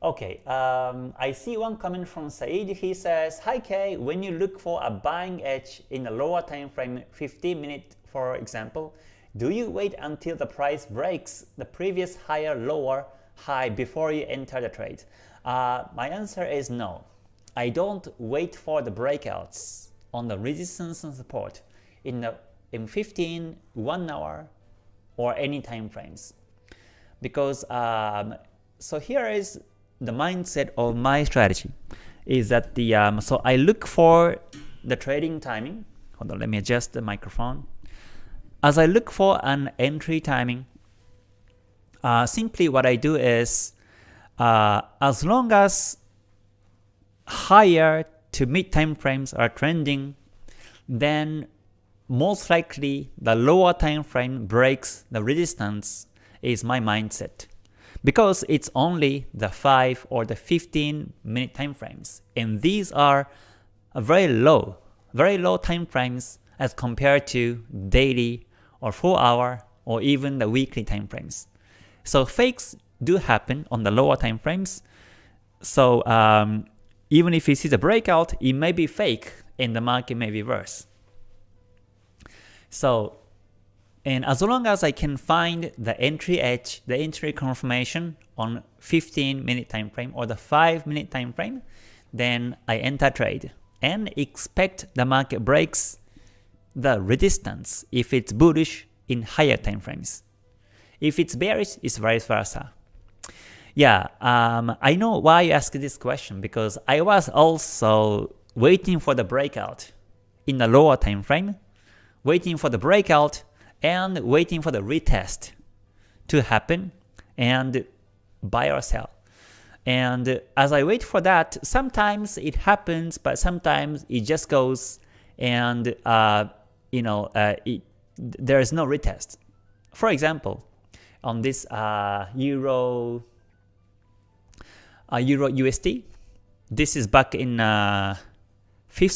Okay, um, I see one comment from Said. He says, Hi Kay, when you look for a buying edge in a lower time frame, 15 minute for example, do you wait until the price breaks the previous higher lower high before you enter the trade? Uh, my answer is no. I don't wait for the breakouts on the resistance and support in the in 15, 1 hour, or any time frames. Because um, so here is the mindset of my strategy is that the um, so I look for the trading timing. Hold on, let me adjust the microphone. As I look for an entry timing, uh, simply what I do is uh, as long as higher to mid time frames are trending, then most likely the lower time frame breaks the resistance is my mindset because it's only the 5 or the 15 minute time frames. And these are very low very low time frames as compared to daily or 4 hour or even the weekly time frames. So fakes do happen on the lower time frames. So um, even if you see the breakout it may be fake and the market may reverse. So and as long as I can find the entry edge, the entry confirmation on 15 minute time frame or the 5 minute time frame, then I enter trade and expect the market breaks the resistance if it's bullish in higher time frames. If it's bearish, it's vice versa. Yeah, um, I know why you asked this question because I was also waiting for the breakout in the lower time frame, waiting for the breakout and waiting for the retest to happen and buy or sell. And as I wait for that, sometimes it happens, but sometimes it just goes and uh, you know uh, it, there is no retest. For example, on this uh, Euro uh, Euro USD, this is back in 5th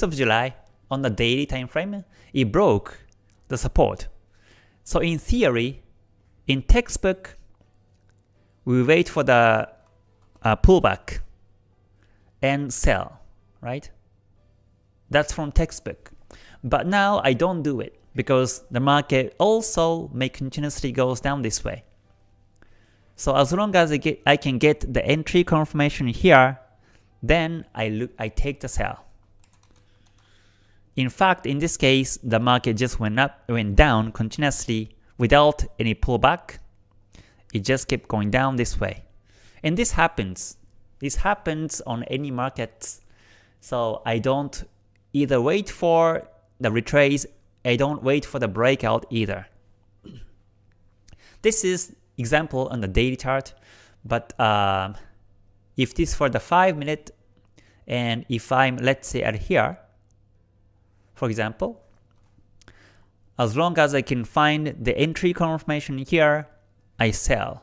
uh, of July on the daily time frame. It broke the support so in theory, in textbook, we wait for the uh, pullback and sell, right? That's from textbook. But now I don't do it because the market also may continuously goes down this way. So as long as I, get, I can get the entry confirmation here, then I look I take the sell. In fact, in this case, the market just went up, went down continuously without any pullback. It just kept going down this way. And this happens. This happens on any markets. So I don't either wait for the retrace, I don't wait for the breakout either. This is example on the daily chart, but uh, if this for the 5 minute and if I'm let's say at here, for example, as long as I can find the entry confirmation here, I sell.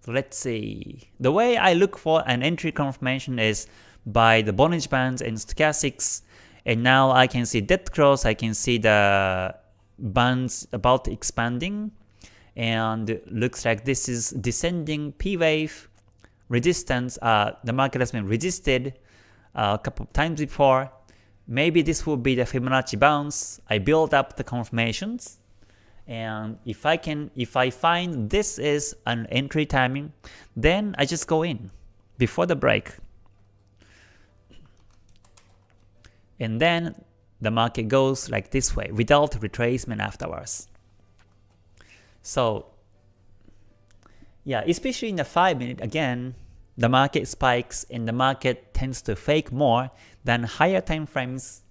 So let's see. The way I look for an entry confirmation is by the Bollinger Bands and Stochastics. And now I can see dead cross, I can see the bands about expanding. And looks like this is descending P wave resistance. Uh, the market has been resisted uh, a couple of times before. Maybe this will be the Fibonacci bounce. I build up the confirmations. And if I can, if I find this is an entry timing, then I just go in before the break. And then the market goes like this way without retracement afterwards. So yeah, especially in the 5 minute, again, the market spikes and the market tends to fake more than higher time frames.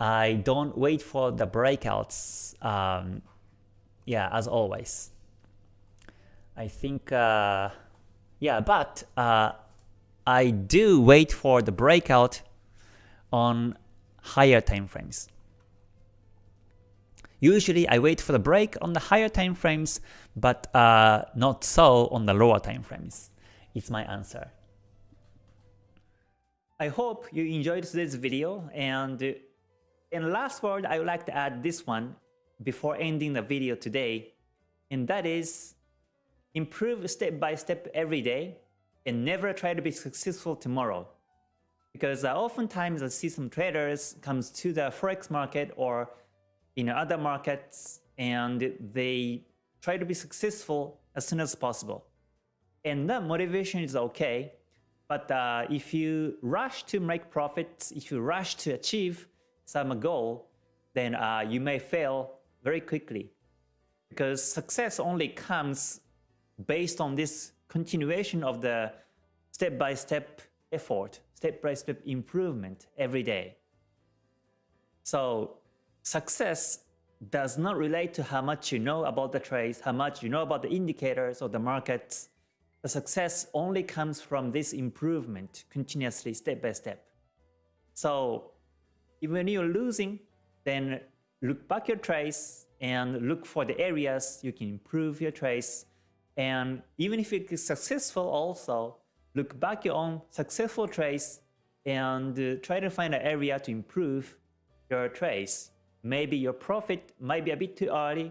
I don't wait for the breakouts. Um, yeah, as always. I think, uh, yeah, but uh, I do wait for the breakout on higher time frames. Usually I wait for the break on the higher time frames, but uh, not so on the lower time frames is my answer. I hope you enjoyed today's video and in last word I would like to add this one before ending the video today and that is improve step by step every day and never try to be successful tomorrow. Because uh, oftentimes I see some traders comes to the forex market or in other markets and they try to be successful as soon as possible. And the motivation is okay, but uh, if you rush to make profits, if you rush to achieve some goal, then uh, you may fail very quickly. Because success only comes based on this continuation of the step-by-step -step effort, step-by-step -step improvement every day. So success does not relate to how much you know about the trades, how much you know about the indicators or the markets. The success only comes from this improvement continuously step by step. So even when you're losing, then look back your trace and look for the areas you can improve your trace. And even if it is successful also, look back your own successful trace and uh, try to find an area to improve your trace. Maybe your profit might be a bit too early,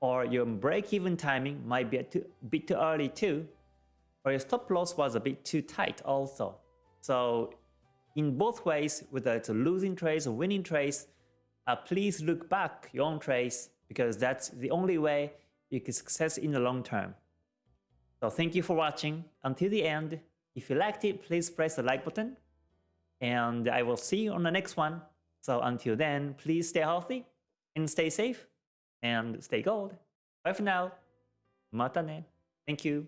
or your break-even timing might be a too, bit too early too, or your stop loss was a bit too tight also. So in both ways, whether it's a losing trades or winning trades, uh, please look back your own trades because that's the only way you can success in the long term. So thank you for watching until the end. If you liked it, please press the like button. And I will see you on the next one. So until then, please stay healthy and stay safe and stay gold. Bye for now. Mata ne. Thank you.